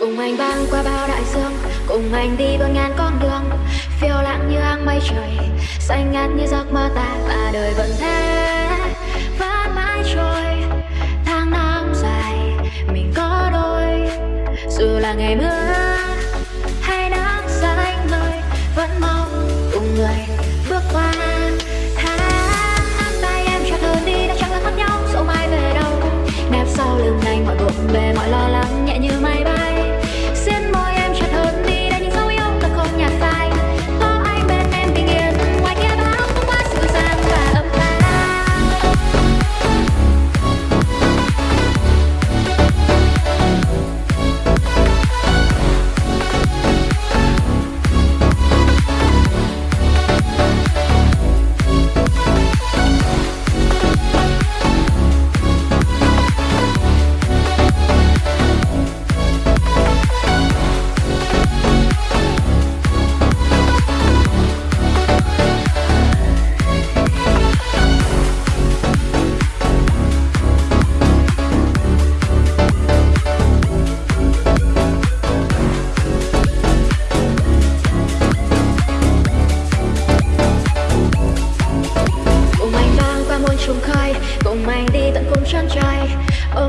cùng anh băng qua bao đại dương, cùng anh đi bao ngàn con đường. Phiêu lãng như áng mây trời, xanh ngát như giấc mơ ta và đời vẫn thế. Vẫn mãi trôi, tháng năm dài, mình có đôi. Dù là ngày mưa hay nắng xanh ngời vẫn mong cùng người bước qua. Tháng tay em cho thơ đi, đã chẳng là mất nhau, dẫu mai về đâu. Nép sau lưng anh, mọi bộn bề, mọi lo lắng.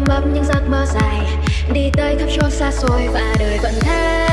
Bấp những giấc mơ dài. Đi tới khắp chốn xa xôi và đời vẫn thế.